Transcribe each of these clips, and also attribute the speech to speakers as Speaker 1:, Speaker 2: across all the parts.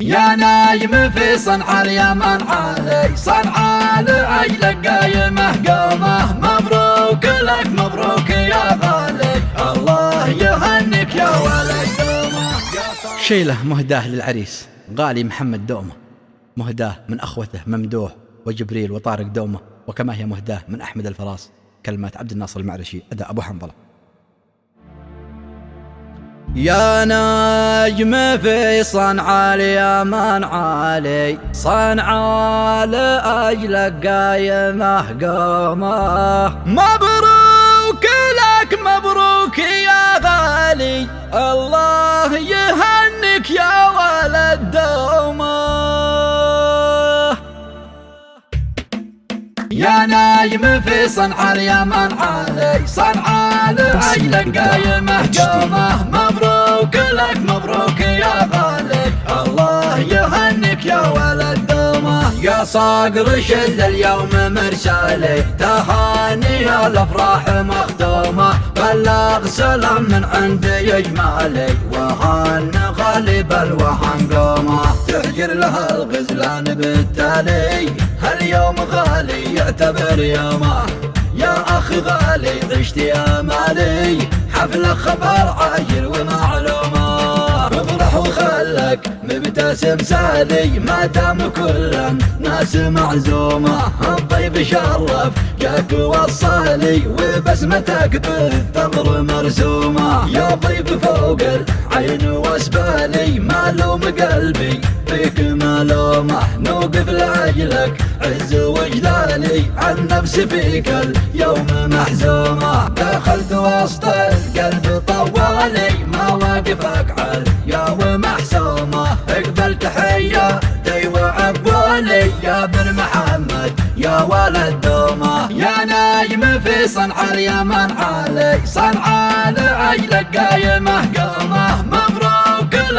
Speaker 1: يا نايم في صنعاء اليمن علي صنعاء لأجلك قايمة قومة مبروك لك مبروك يا غالي الله يهنك يا ولد. دومه
Speaker 2: شيله مهداه للعريس غالي محمد دومه. مهداه من أخوته ممدوح وجبريل وطارق دومه. وكما هي مهداه من أحمد الفراس. كلمات عبد الناصر المعرشي أداء أبو حنظلة. يا نجم في صنعاء اليمن عالي صنعاء لأجلك قايمة قومه. مبروك. يا
Speaker 1: نايم في صنعاء اليمن علي. صنعاء لأجلك قايمه مبروك لك مبروك يا غالي صقر شل اليوم مرسالي تهاني الافراح مختومه بلغ سلام من عند يجمالي وهن غالب الوهن قومة. تهجر لها الغزلان بالتالي. هاليوم غالي يعتبر يومه. يا اخ غالي عشت يا مالي. حفلة خبر عاجل افرح وخلك مبتسم سالي ما دام كل ناس معزومة. الضيف شرف جاك وصالي وبسمتك بالثغر مرسومة. يا ضيف فوق العين واسبالي مالوم قلبي نوقف لأجلك عز وجلالي عن نفسي فيك اليوم محزومة دخلت وسط القلب طوالي ما واقفك عال يا ومحسومة اقبل تحياتي وعقبالي يا بن محمد يا ولد دومة يا نايم في صنعاء اليمن علي صنعاء لأجلك قايمه قومه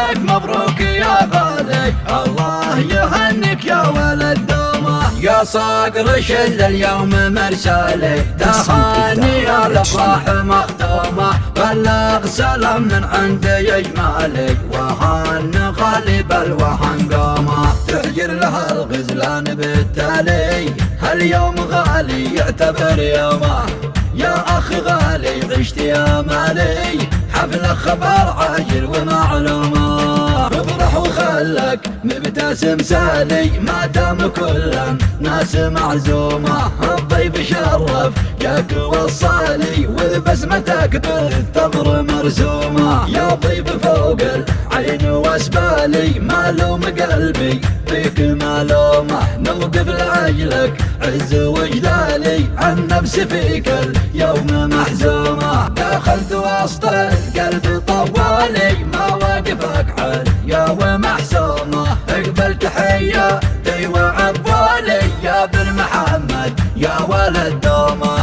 Speaker 1: لك مبروك يا غالي. الله يهنك يا ولد دومه يا صقر شل اليوم مرسالي. تهاني الافراح مختومه بلغ سلام من عند يجمالي. وهن غالب الوهن قومه تحجر لها الغزلان بالتالي. هاليوم غالي يعتبر يومه. يا اخ غالي عشت يا مالي. خبر عاجل ومعلومة. افرح وخلك مبتسم سالي ما دام كل ناس معزومة. الضيف شرف جاك وصالي وبسمتك بالثغر مرسومة يا ضيف فوق العين واسبالي مالوم قلبي فيك مالومة نوقف لأجلك عز وجلالي عن نفسي فيك اليوم محزومة دخلت وسط القلب طوالي. ما واقفك عال يا ومحسومة اقبل تحياتي وعبالي. يا بن محمد يا ولد دومه